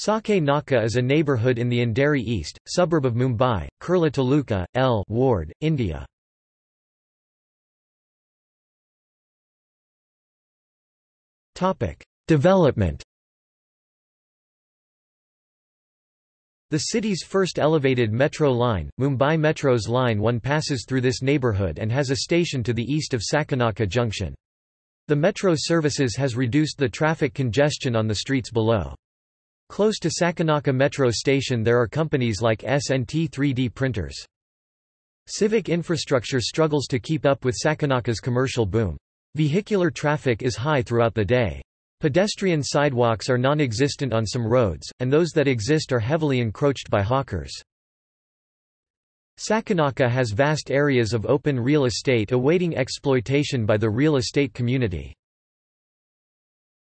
Sakinaka is a neighbourhood in the Andheri East, suburb of Mumbai, Kurla Taluka, L Ward, India. Development The city's first elevated metro line, Mumbai Metro's Line 1 passes through this neighbourhood and has a station to the east of Sakinaka Junction. The metro services has reduced the traffic congestion on the streets below. Close to Sakinaka Metro Station there are companies like SNT 3D printers. Civic infrastructure struggles to keep up with Sakinaka's commercial boom. Vehicular traffic is high throughout the day. Pedestrian sidewalks are non-existent on some roads, and those that exist are heavily encroached by hawkers. Sakinaka has vast areas of open real estate awaiting exploitation by the real estate community.